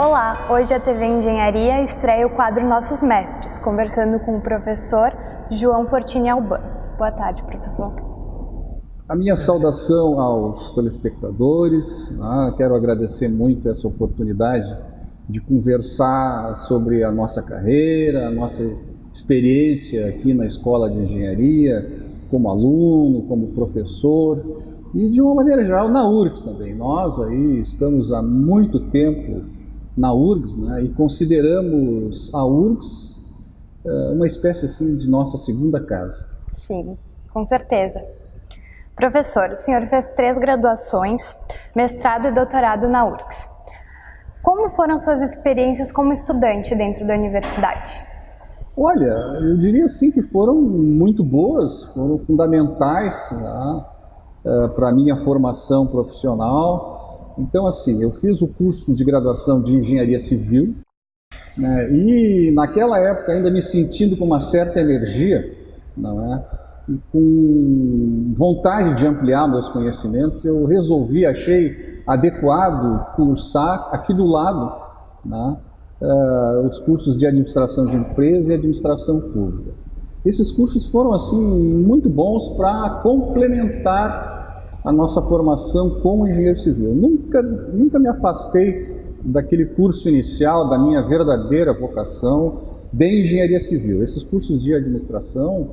Olá, hoje a TV Engenharia estreia o quadro Nossos Mestres, conversando com o professor João Fortini Alban. Boa tarde, professor. A minha saudação aos telespectadores, né? quero agradecer muito essa oportunidade de conversar sobre a nossa carreira, a nossa experiência aqui na Escola de Engenharia, como aluno, como professor e de uma maneira geral na URGS também. Nós aí estamos há muito tempo na URGS né, e consideramos a URGS uh, uma espécie assim de nossa segunda casa. Sim, com certeza. Professor, o senhor fez três graduações, mestrado e doutorado na URGS. Como foram suas experiências como estudante dentro da universidade? Olha, eu diria assim que foram muito boas, foram fundamentais né, uh, para a minha formação profissional. Então, assim, eu fiz o curso de graduação de Engenharia Civil né, e naquela época ainda me sentindo com uma certa energia, não é? com vontade de ampliar meus conhecimentos, eu resolvi, achei adequado cursar aqui do lado né, uh, os cursos de administração de empresa e administração pública. Esses cursos foram assim muito bons para complementar a nossa formação como engenheiro civil. Nunca, nunca me afastei daquele curso inicial, da minha verdadeira vocação de engenharia civil. Esses cursos de administração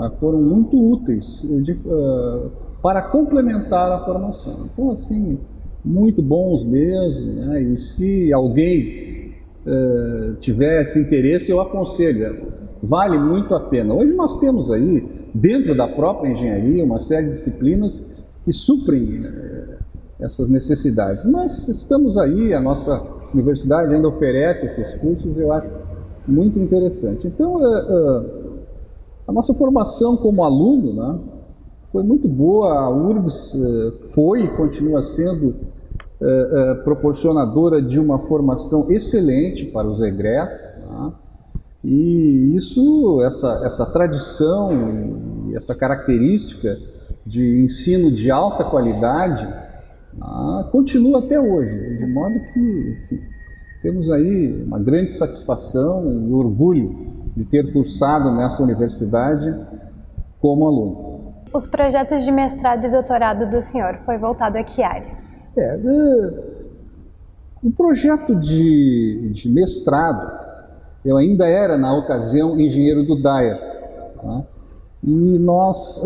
ah, foram muito úteis de, uh, para complementar a formação. Então, assim, muito bons mesmo, né? e se alguém uh, tivesse interesse, eu aconselho, vale muito a pena. Hoje nós temos aí, dentro da própria engenharia, uma série de disciplinas que suprem uh, essas necessidades, mas estamos aí, a nossa universidade ainda oferece esses cursos, eu acho muito interessante. Então, a nossa formação como aluno né, foi muito boa, a URGS eh, foi e continua sendo proporcionadora de uma formação excelente para os egressos. Né, e isso, essa, essa tradição e essa característica de ensino de alta qualidade né, continua até hoje, de modo que enfim, temos aí uma grande satisfação e orgulho de ter cursado nessa universidade como aluno. Os projetos de mestrado e doutorado do senhor foi voltado a que área? É, o projeto de, de mestrado, eu ainda era na ocasião engenheiro do DAER, tá? e nós,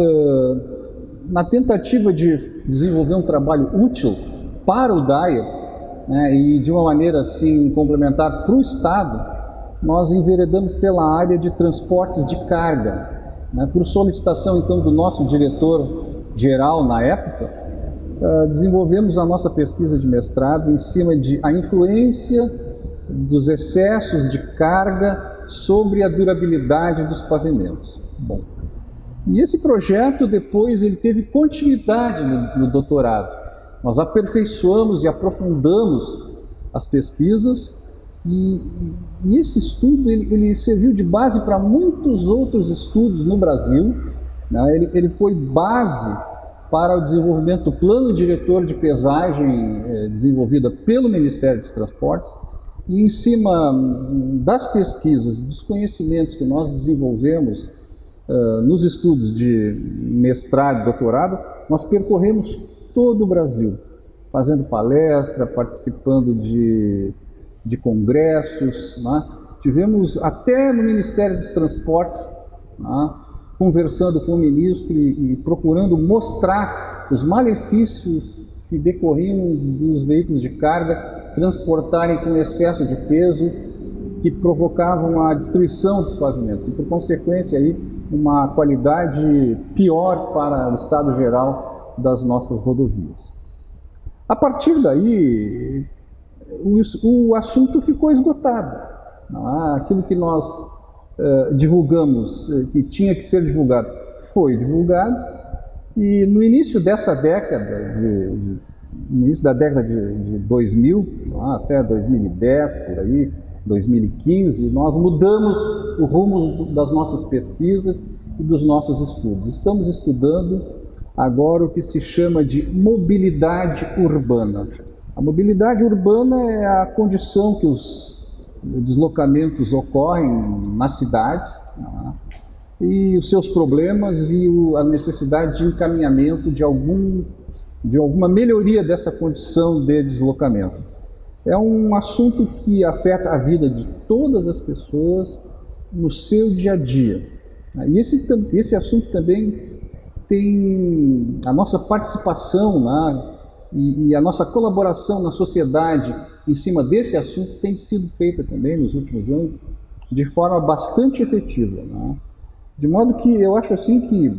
na tentativa de desenvolver um trabalho útil para o DAER, né, e de uma maneira assim complementar para o Estado, nós enveredamos pela área de transportes de carga. Né? Por solicitação, então, do nosso diretor-geral na época, uh, desenvolvemos a nossa pesquisa de mestrado em cima de a influência dos excessos de carga sobre a durabilidade dos pavimentos. Bom, e esse projeto depois ele teve continuidade no, no doutorado. Nós aperfeiçoamos e aprofundamos as pesquisas e, e esse estudo ele, ele, serviu de base para muitos outros estudos no Brasil. Né? Ele, ele, foi base para o desenvolvimento do plano diretor de pesagem eh, desenvolvida pelo Ministério dos Transportes. E em cima hum, das pesquisas, dos conhecimentos que nós desenvolvemos nos estudos de mestrado e doutorado, nós percorremos todo o Brasil, fazendo palestra, participando de de congressos, né? tivemos até no Ministério dos Transportes, né? conversando com o ministro e, e, procurando mostrar os malefícios que decorriam dos veículos de carga transportarem com excesso de peso, que provocavam a destruição dos pavimentos e, por consequência, aí, uma qualidade pior para o estado geral das nossas rodovias. A partir daí, o, o assunto ficou esgotado. Aquilo que nós uh, divulgamos, uh, que tinha que ser divulgado, foi divulgado. E no início dessa década, de, de, no início da década de, de 2000, ah, até 2010, por aí, 2015, nós mudamos o rumo das nossas pesquisas e dos nossos estudos. Estamos estudando agora o que se chama de mobilidade urbana A mobilidade urbana é a condição que os deslocamentos ocorrem nas cidades né? e os seus problemas e o, a necessidade de encaminhamento de, algum, de alguma melhoria dessa condição de deslocamento. É um assunto que afeta a vida de todas as pessoas no seu dia a dia. E esse, esse assunto também tem a nossa participação e, e, a nossa colaboração na sociedade em cima desse assunto tem sido feita também nos últimos anos de forma bastante efetiva. Né? De modo que eu acho assim que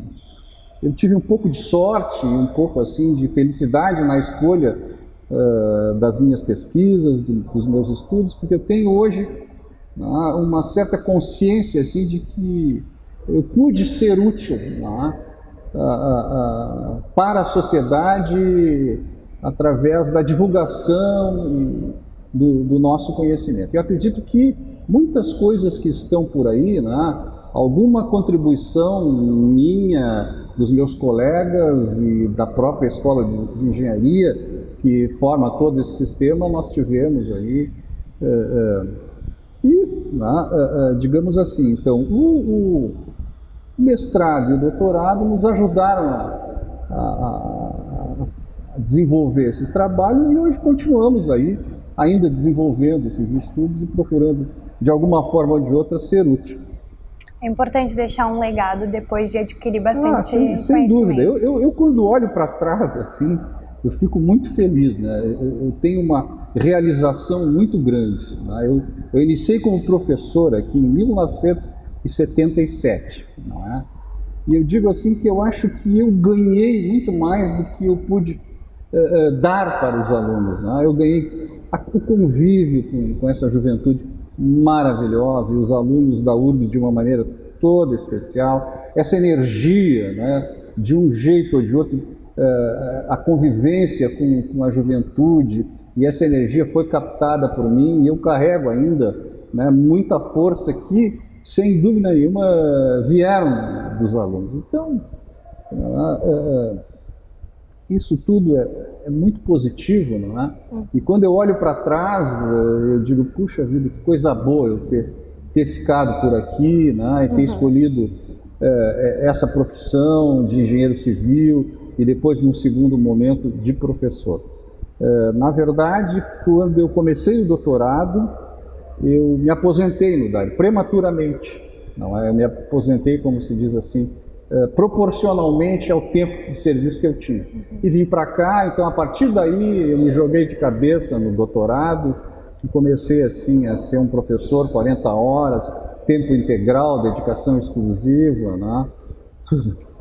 eu tive um pouco de sorte, um pouco assim de felicidade na escolha uh, das minhas pesquisas, do, dos meus estudos, porque eu tenho hoje uh, uma certa consciência assim de que eu pude ser útil uh, para a sociedade através da divulgação do, do, nosso conhecimento. Eu acredito que muitas coisas que estão por aí, né, alguma contribuição minha, dos meus colegas e da própria escola de engenharia que forma todo esse sistema, nós tivemos aí. É, é, e, né, é, digamos assim, então, o, o, mestrado e o doutorado nos ajudaram a, a, a desenvolver esses trabalhos e hoje continuamos aí ainda desenvolvendo esses estudos e procurando, de alguma forma ou de outra, ser útil. É importante deixar um legado depois de adquirir bastante ah, sem, sem dúvida. Eu, eu, eu, quando olho para trás assim, eu fico muito feliz. Né? Eu, tenho uma realização muito grande. Né? Eu, eu iniciei como professor aqui em 1977. Não é? E eu digo assim que eu acho que eu ganhei muito mais do que eu pude uh, uh, dar para os alunos. Né? Eu ganhei a, o convívio com, com essa juventude maravilhosa e os alunos da URBS de uma maneira toda especial, essa energia, né, de um jeito ou de outro, eh, a convivência com, com, a juventude e essa energia foi captada por mim e eu carrego ainda né, muita força que, sem dúvida nenhuma, vieram dos alunos. Então, eh, eh, isso tudo é, é muito positivo, não é? Uhum. E quando eu olho para trás, eu digo, puxa vida, que coisa boa eu ter, ter ficado por aqui, né? E ter uhum. escolhido é, essa profissão de engenheiro civil e depois, num segundo momento, de professor. É, na verdade, quando eu comecei o doutorado, eu me aposentei no DAI, prematuramente. Não é? Eu me aposentei, como se diz assim, eh, proporcionalmente ao tempo de serviço que eu tinha. E vim para cá, então a partir daí eu me joguei de cabeça no doutorado e comecei assim a ser um professor 40 horas, tempo integral, dedicação exclusiva, né?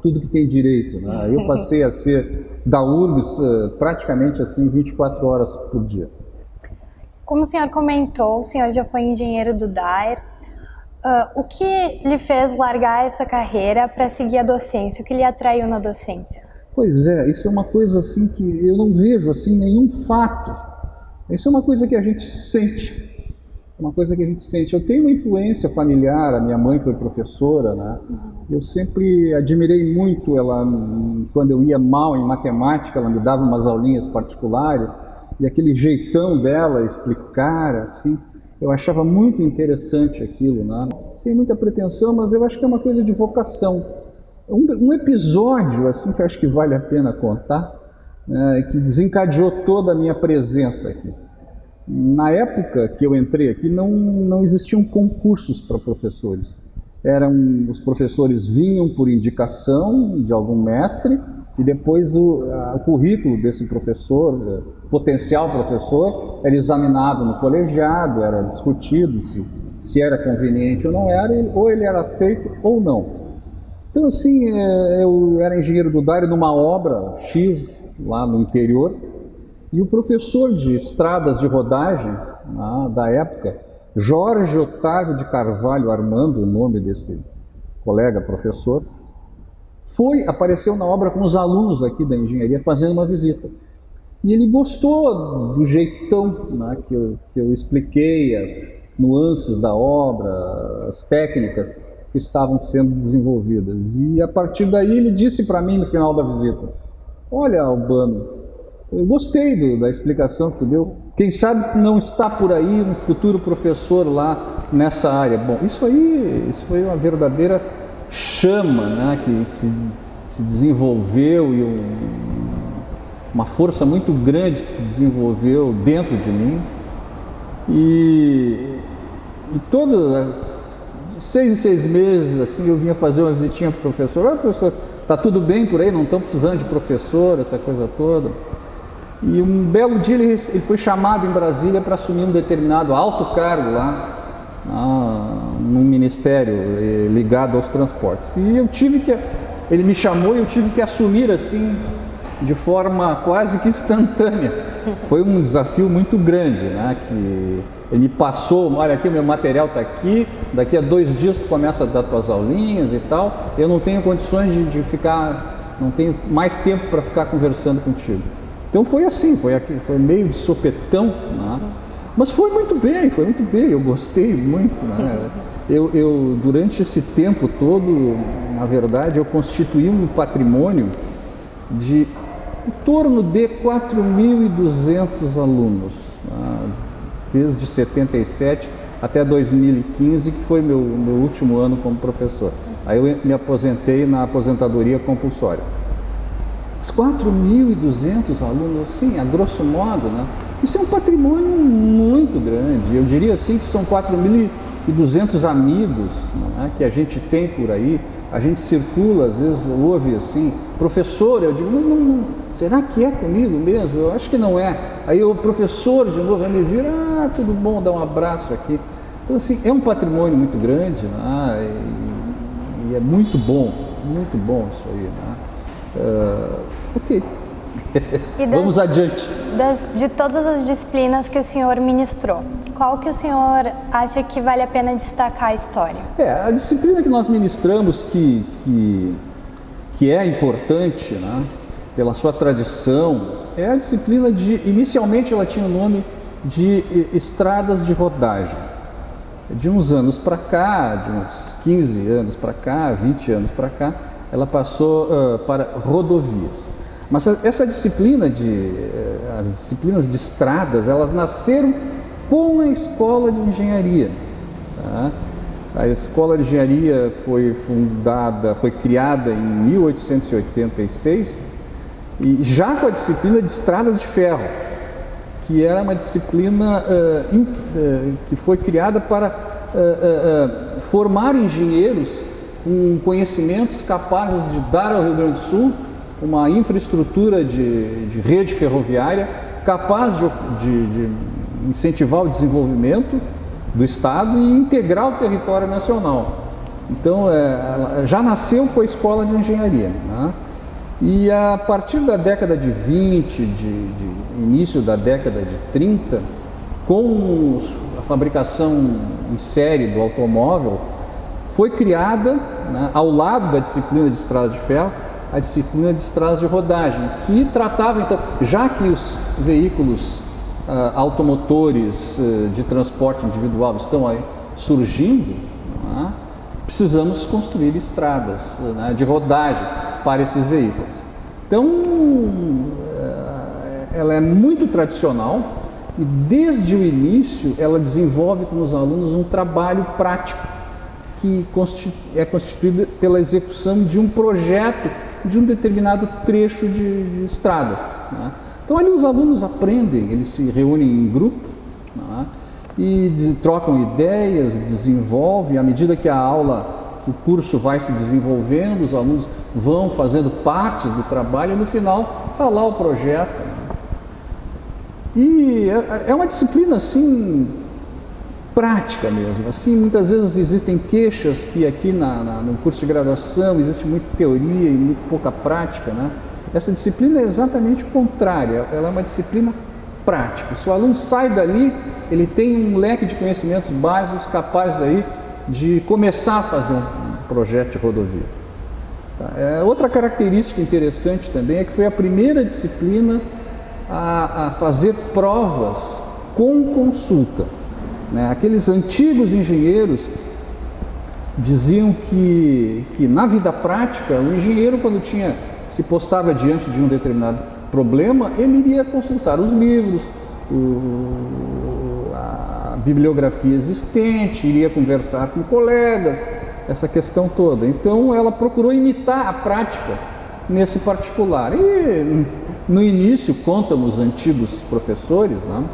Tudo que tem direito. Né? Eu passei a ser da URGS eh, praticamente assim 24 horas por dia. Como o senhor comentou, o senhor já foi engenheiro do DAER, Uh, o que lhe fez largar essa carreira para seguir a docência? O que lhe atraiu na docência? Pois é, isso é uma coisa assim que eu não vejo assim nenhum fato. Isso é uma coisa que a gente sente. Uma coisa que a gente sente. Eu tenho uma influência familiar, a minha mãe foi professora, né? Eu sempre admirei muito ela quando eu ia mal em matemática, ela me dava umas aulinhas particulares e aquele jeitão dela explicar assim eu achava muito interessante aquilo, né? sem muita pretensão, mas eu acho que é uma coisa de vocação. Um, um episódio assim que eu acho que vale a pena contar, né, que desencadeou toda a minha presença aqui. Na época que eu entrei aqui, não, não existiam concursos para professores. Eram os professores vinham por indicação de algum mestre e depois o, o currículo desse professor, é, potencial professor, era examinado no colegiado, era discutido se, se era conveniente ou não era, ou ele era aceito ou não. Então assim, é, eu era engenheiro do DARE numa obra X lá no interior, e o professor de estradas de rodagem né, da época, Jorge Otávio de Carvalho Armando, o nome desse colega professor, foi, apareceu na obra com os alunos aqui da engenharia fazendo uma visita. E ele gostou do jeitão né, que, eu, que eu expliquei, as nuances da obra, as técnicas que estavam sendo desenvolvidas. E a partir daí ele disse para mim no final da visita: Olha, Albano, eu gostei do, da explicação que tu deu. Quem sabe não está por aí um futuro professor lá nessa área. Bom, isso aí isso foi uma verdadeira chama né, que se, se desenvolveu e um, uma força muito grande que se desenvolveu dentro de mim. E, e todo, seis em seis meses, assim, eu vinha fazer uma visitinha para o professor. Ah, professor, tá tudo bem por aí? Não estão precisando de professor, essa coisa toda. E um belo dia ele, foi chamado em Brasília para assumir um determinado alto cargo lá, ah, num ministério eh, ligado aos transportes. E eu tive que, ele me chamou e eu tive que assumir assim, de forma quase que instantânea. Foi um desafio muito grande, né? Que ele me passou, olha aqui o meu material está aqui, daqui a dois dias tu começa a dar tuas aulinhas e tal. Eu não tenho condições de, de ficar, não tenho mais tempo para ficar conversando contigo. Então foi assim, foi, aqui, foi meio de sopetão, né? mas foi muito bem, foi muito bem, eu gostei muito. Né? Eu, eu, durante esse tempo todo, na verdade, eu constituí um patrimônio de em torno de 4.200 alunos, né? desde 77 até 2015, que foi meu, meu último ano como professor. Aí eu me aposentei na aposentadoria compulsória. 4.200 alunos, sim, a grosso modo, né? Isso é um patrimônio muito grande. Eu diria assim que são 4.200 amigos né, que a gente tem por aí. A gente circula, às vezes ouve assim, professor, eu digo, mas não, não, será que é comigo mesmo? Eu acho que não é. Aí o professor de novo me vira, ah, tudo bom, dá um abraço aqui. Então assim, é um patrimônio muito grande né, e, e é muito bom, muito bom isso aí. Né? Uh, ok. Das, Vamos adiante. Das, de todas as disciplinas que o senhor ministrou, qual que o senhor acha que vale a pena destacar a história? É, a disciplina que nós ministramos que, que, que é importante, né, pela sua tradição, é a disciplina de, inicialmente ela tinha o nome de estradas de rodagem. De uns anos para cá, de uns 15 anos para cá, 20 anos para cá, ela passou uh, para rodovias. Mas essa disciplina de, uh, as disciplinas de estradas, elas nasceram com a escola de engenharia. Tá? A escola de engenharia foi fundada, foi criada em 1886 e já com a disciplina de estradas de ferro, que era uma disciplina uh, in, que foi criada para formar engenheiros com conhecimentos capazes de dar ao Rio Grande do Sul uma infraestrutura de, de rede ferroviária capaz de, de, de, incentivar o desenvolvimento do Estado e integrar o território nacional. Então, é, já nasceu com a escola de engenharia. Né? E a partir da década de 20, de, de início da década de 30, com a fabricação em série do automóvel, foi criada, né, ao lado da disciplina de estradas de ferro, a disciplina de estradas de rodagem, que tratava, então, já que os veículos uh, automotores uh, de transporte individual estão aí surgindo, né, precisamos construir estradas né, de rodagem para esses veículos. Então, uh, ela é muito tradicional e desde o início ela desenvolve com os alunos um trabalho prático que é constituída pela execução de um projeto de um determinado trecho de, de estrada. Né? Então ali os alunos aprendem, eles se reúnem em grupo né? e trocam ideias, desenvolvem, à medida que a aula, que o curso vai se desenvolvendo, os alunos vão fazendo partes do trabalho e no final está lá o projeto. Né? E é, é uma disciplina assim prática mesmo. Assim, muitas vezes existem queixas que aqui na, na, no curso de graduação existe muita teoria e muito pouca prática, né? Essa disciplina é exatamente o contrário, ela é uma disciplina prática. Se o aluno sai dali, ele tem um leque de conhecimentos básicos capazes aí de começar a fazer um projeto de rodovia. Tá? É, outra característica interessante também é que foi a primeira disciplina a, a fazer provas com consulta. Né? Aqueles antigos engenheiros diziam que, que na vida prática, o engenheiro quando tinha se postava diante de um determinado problema, ele iria consultar os livros, o, a bibliografia existente, iria conversar com colegas, essa questão toda. Então ela procurou imitar a prática nesse particular. E no início, contam os antigos professores, né,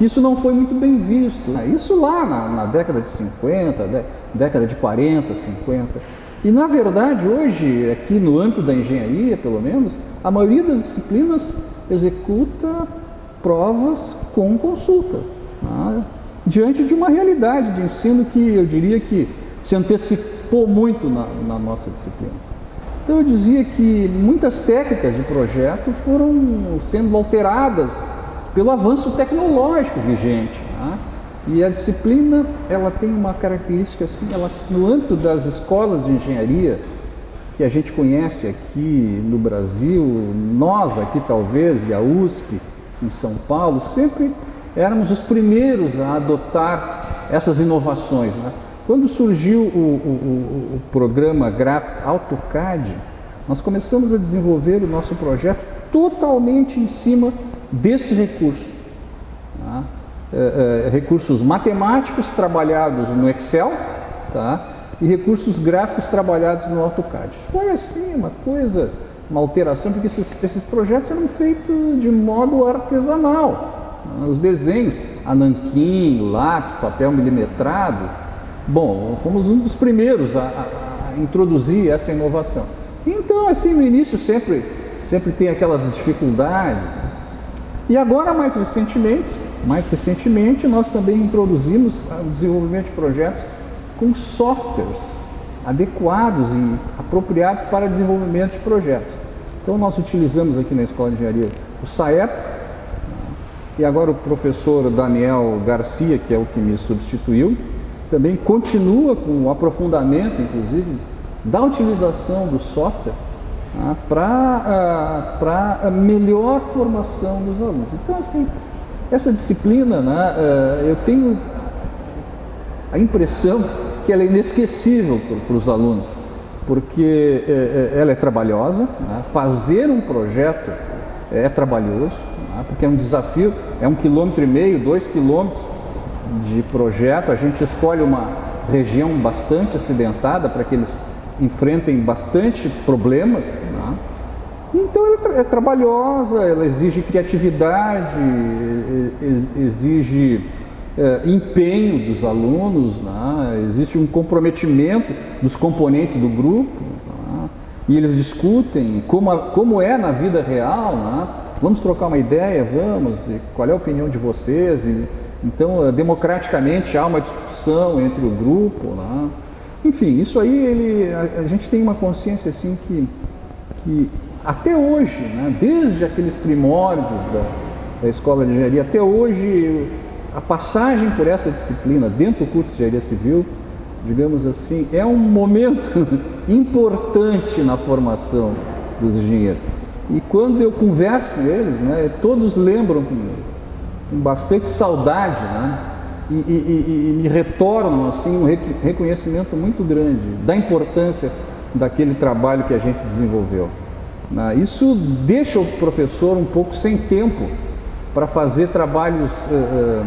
isso não foi muito bem visto. Isso lá na, na década de 50, de, década de 40, 50. E na verdade, hoje, aqui no âmbito da engenharia, pelo menos, a maioria das disciplinas executa provas com consulta, né, diante de uma realidade de ensino que eu diria que se antecipou muito na, na nossa disciplina. Então eu dizia que muitas técnicas de projeto foram sendo alteradas pelo avanço tecnológico vigente. Né? E a disciplina ela tem uma característica assim, ela, no âmbito das escolas de engenharia que a gente conhece aqui no Brasil, nós aqui talvez, e a USP em São Paulo, sempre éramos os primeiros a adotar essas inovações. Né? Quando surgiu o, o, o programa gráfico AutoCAD, nós começamos a desenvolver o nosso projeto totalmente em cima desse recurso. Tá? É, é, recursos matemáticos trabalhados no Excel tá? e recursos gráficos trabalhados no AutoCAD. Foi assim uma coisa, uma alteração, porque esses, esses projetos eram feitos de modo artesanal. Tá? Os desenhos, ananquim, lápis, papel milimetrado, Bom, fomos um dos primeiros a, a, a introduzir essa inovação. Então, assim, no início sempre, sempre tem aquelas dificuldades. E agora, mais recentemente, mais recentemente, nós também introduzimos o desenvolvimento de projetos com softwares adequados e apropriados para desenvolvimento de projetos. Então, nós utilizamos aqui na Escola de Engenharia o SAEP, e agora o professor Daniel Garcia, que é o que me substituiu, também continua com o aprofundamento, inclusive, da utilização do software ah, para ah, a melhor formação dos alunos. Então, assim, essa disciplina, né, ah, eu tenho a impressão que ela é inesquecível para os alunos, porque eh, eh, ela é trabalhosa, né, fazer um projeto é trabalhoso, né, porque é um desafio, é um quilômetro e meio, dois quilômetros de projeto, a gente escolhe uma região bastante acidentada para que eles enfrentem bastante problemas. Né? Então ela é, é trabalhosa, ela exige criatividade, exige é, empenho dos alunos, né? existe um comprometimento dos componentes do grupo, né? e eles discutem como, como é na vida real, né? vamos trocar uma ideia, vamos, qual é a opinião de vocês, e, então, eh, democraticamente há uma discussão entre o grupo. Enfim, isso aí ele, a, a, gente tem uma consciência assim que, que até hoje, né, desde aqueles primórdios da, da escola de engenharia, até hoje a passagem por essa disciplina dentro do curso de engenharia civil, digamos assim, é um momento importante na formação dos engenheiros. E quando eu converso com eles, né, todos lembram com bastante saudade, né? E, e, e, retornam assim um reconhecimento muito grande da importância daquele trabalho que a gente desenvolveu. Né? Isso deixa o professor um pouco sem tempo para fazer trabalhos uh,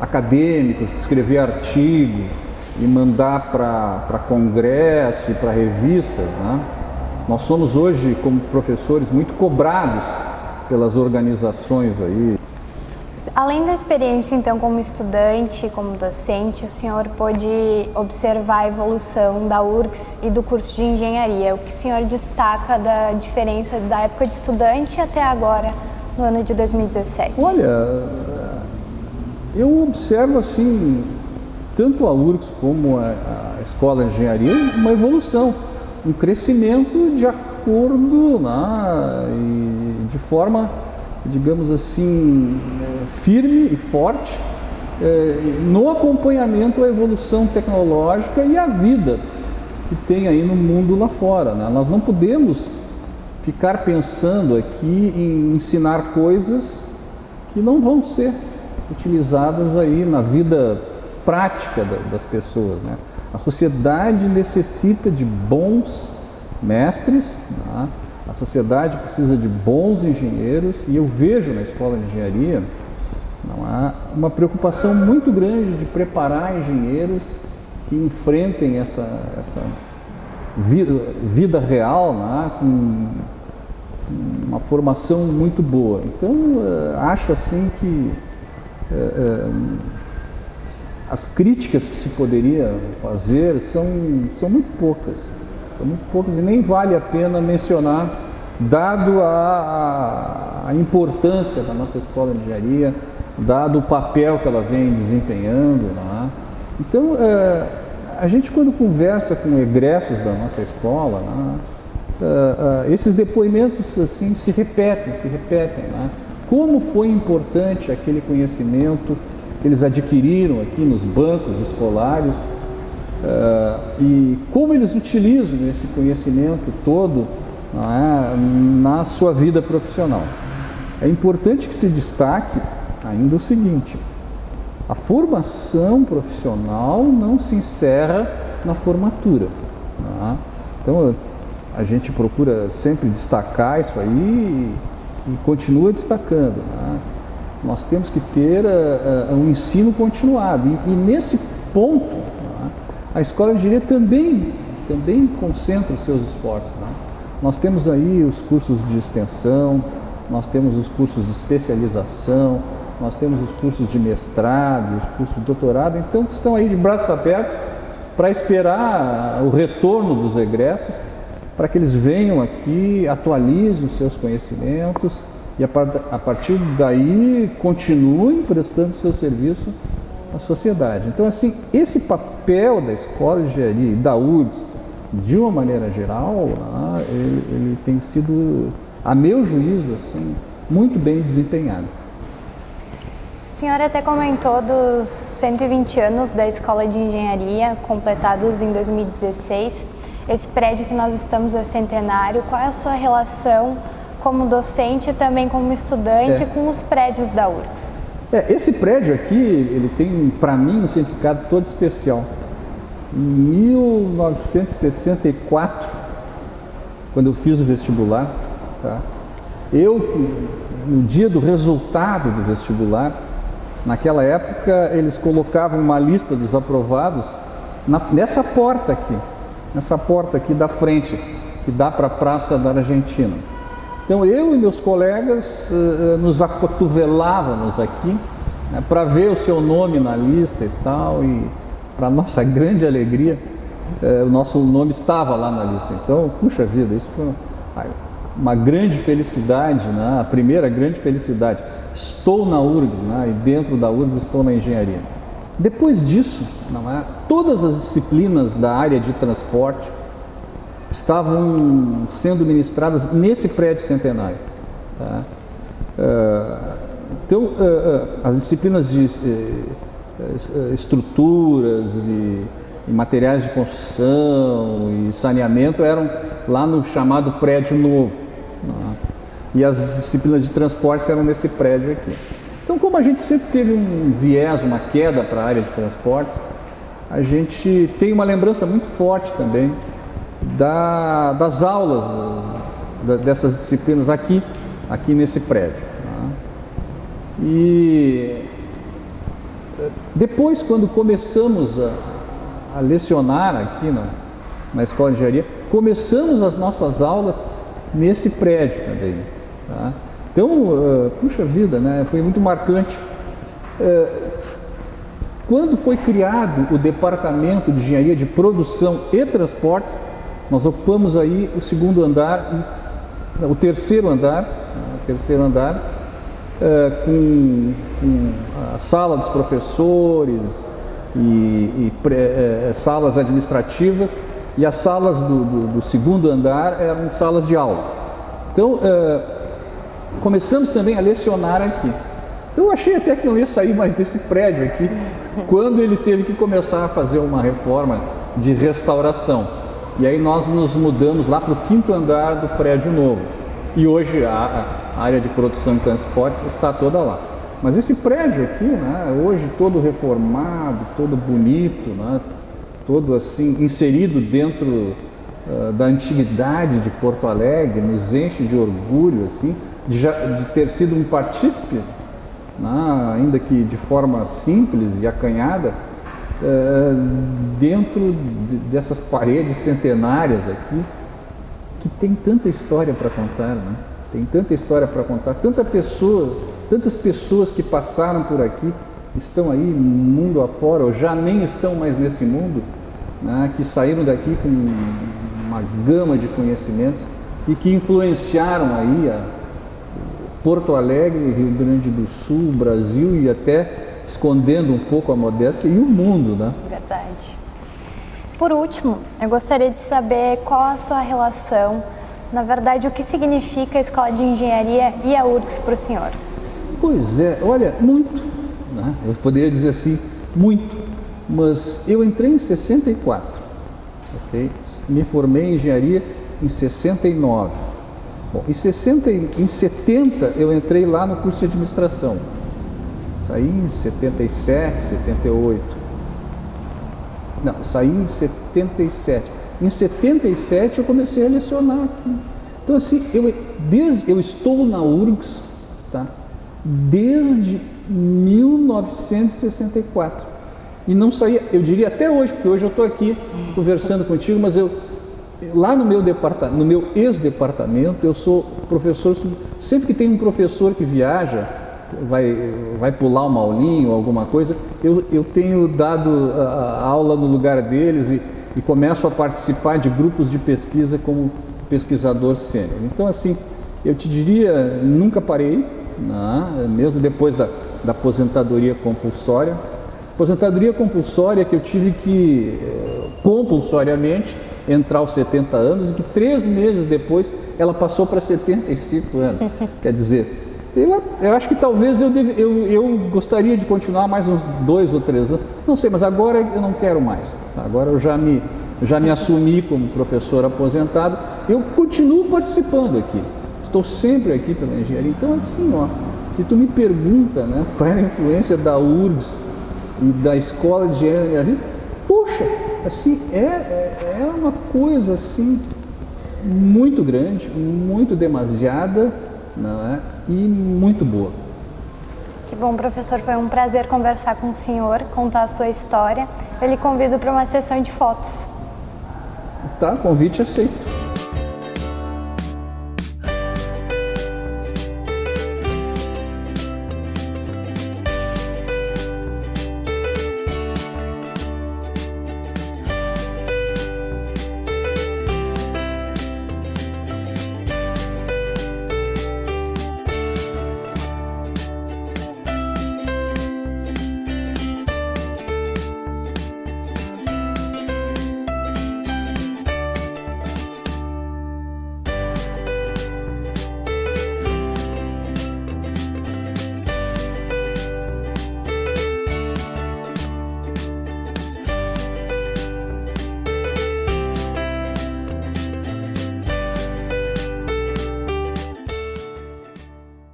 acadêmicos, escrever artigos e mandar para congresso e para revistas. Né? Nós somos hoje, como professores, muito cobrados pelas organizações aí. Além da experiência, então, como estudante, como docente, o senhor pôde observar a evolução da URGS e do curso de engenharia. O que o senhor destaca da diferença da época de estudante até agora, no ano de 2017? Olha, eu observo, assim, tanto a URGS como a, a Escola de Engenharia, uma evolução, um crescimento de acordo né, e de forma digamos assim, firme e forte é, no acompanhamento à evolução tecnológica e à vida que tem aí no mundo lá fora. Né? Nós não podemos ficar pensando aqui em ensinar coisas que não vão ser utilizadas aí na vida prática das pessoas. Né? A sociedade necessita de bons mestres, né? A sociedade precisa de bons engenheiros e eu vejo na escola de engenharia não há uma preocupação muito grande de preparar engenheiros que enfrentem essa, essa vida, real né, com uma formação muito boa. Então, eh, acho assim que é, é, as críticas que se poderia fazer são, são muito poucas. São muito poucas e nem vale a pena mencionar, dado a, a importância da nossa escola de engenharia, dado o papel que ela vem desempenhando. É? Então, é, a gente quando conversa com egressos da nossa escola, é, é, esses depoimentos assim se repetem, se repetem. É? Como foi importante aquele conhecimento que eles adquiriram aqui nos bancos escolares uh, e como eles utilizam esse conhecimento todo é, na sua vida profissional. É importante que se destaque ainda o seguinte, a formação profissional não se encerra na formatura. É? Então, a gente procura sempre destacar isso aí e, e continua destacando. Né? Nós temos que ter uh, uh, um ensino continuado. E, e nesse ponto, né, a escola de engenharia também, também concentra os seus esforços. Né? Nós temos aí os cursos de extensão, nós temos os cursos de especialização, nós temos os cursos de mestrado, os cursos de doutorado, então estão aí de braços abertos para esperar o retorno dos egressos, para que eles venham aqui, atualizem os seus conhecimentos, e a, partir daí continuem prestando seu serviço à sociedade. Então, assim, esse papel da Escola de Engenharia e da URGS, de uma maneira geral, né, ele, ele, tem sido, a meu juízo, assim, muito bem desempenhado. O senhor até comentou dos 120 anos da Escola de Engenharia, completados em 2016. Esse prédio que nós estamos é centenário. Qual é a sua relação como docente e também como estudante é. com os prédios da URGS. É, esse prédio aqui, ele tem para mim um significado todo especial. Em 1964, quando eu fiz o vestibular, tá? eu, no dia do resultado do vestibular, naquela época eles colocavam uma lista dos aprovados na, nessa porta aqui, nessa porta aqui da frente, que dá para a Praça da Argentina. Então eu e meus colegas uh, nos acotovelávamos aqui né, para ver o seu nome na lista e tal, e para nossa grande alegria, uh, o nosso nome estava lá na lista. Então, puxa vida, isso foi uma grande felicidade, né, a primeira grande felicidade. Estou na URGS, né, e dentro da URGS estou na engenharia. Depois disso, é, todas as disciplinas da área de transporte, estavam sendo ministradas nesse prédio centenário. Tá? Uh, então, uh, uh, as disciplinas de estruturas e, materiais de construção e saneamento eram lá no chamado prédio novo. E as disciplinas de transporte eram nesse prédio aqui. Então, como a gente sempre teve um viés, uma queda para a área de transportes, a gente tem uma lembrança muito forte também da, das aulas da, dessas disciplinas aqui, aqui nesse prédio. Né? E depois, quando começamos a, a lecionar aqui na, na Escola de Engenharia, começamos as nossas aulas nesse prédio também. Tá? Então, uh, puxa vida, né? foi muito marcante. Uh, quando foi criado o Departamento de Engenharia de Produção e Transportes, nós ocupamos aí o segundo andar, o terceiro andar, o terceiro andar, é, com, a sala dos professores e, e é, salas administrativas e as salas do, do, do, segundo andar eram salas de aula. Então, é, começamos também a lecionar aqui. Então, eu achei até que não ia sair mais desse prédio aqui, quando ele teve que começar a fazer uma reforma de restauração. E aí nós nos mudamos lá para o quinto andar do prédio novo. E hoje a, a área de produção e transportes está toda lá. Mas esse prédio aqui, né, hoje todo reformado, todo bonito, né, todo assim inserido dentro uh, da antiguidade de Porto Alegre nos enche de orgulho, assim, de, já, de ter sido um partícipe, né, ainda que de forma simples e acanhada, uh, dentro de, dessas paredes centenárias aqui, que tem tanta história para contar, né? tem tanta história para contar, tanta pessoa, tantas pessoas que passaram por aqui, estão aí mundo afora, ou já nem estão mais nesse mundo, né, que saíram daqui com uma gama de conhecimentos e que influenciaram aí Porto Alegre, Rio Grande do Sul, Brasil e até escondendo um pouco a modéstia e o mundo, né? Verdade. Por último, eu gostaria de saber qual a sua relação, na verdade, o que significa a Escola de Engenharia e a URGS para o senhor? Pois é, olha, muito, né? eu poderia dizer assim, muito, mas eu entrei em 64, ok? Me formei em engenharia em 69. Bom, em, 60, em 70 eu entrei lá no curso de administração. Saí em 77, 78. Não, saí em 77. Em 77 eu comecei a lecionar aqui. Então assim, eu, desde, eu estou na URGS, tá? Desde 1964 e não saía, eu diria até hoje, porque hoje eu estou aqui conversando contigo, mas eu lá no meu departamento, no meu ex-departamento, eu sou professor, sempre que tem um professor que viaja, vai, vai pular uma aulinha ou alguma coisa, eu, eu tenho dado a, a aula no lugar deles e, e começo a participar de grupos de pesquisa como pesquisador sênior. Então, assim, eu te diria, nunca parei, né, mesmo depois da, da aposentadoria compulsória, Aposentadoria compulsória que eu tive que, eh, compulsoriamente, entrar aos 70 anos e que três meses depois ela passou para 75 anos. Quer dizer, eu, eu, acho que talvez eu, deve, eu, eu gostaria de continuar mais uns dois ou três anos. Não sei, mas agora eu não quero mais. Agora eu já me, já me assumi como professor aposentado. Eu continuo participando aqui. Estou sempre aqui pela engenharia. Então, assim, ó, se tu me pergunta né, qual é a influência da URGS e da escola de engenharia na minha vida, puxa, assim, é, é, é uma coisa assim muito grande, muito demasiada é? e muito boa. Que bom, professor. Foi um prazer conversar com o senhor, contar a sua história. Eu lhe convido para uma sessão de fotos. Tá, convite aceito.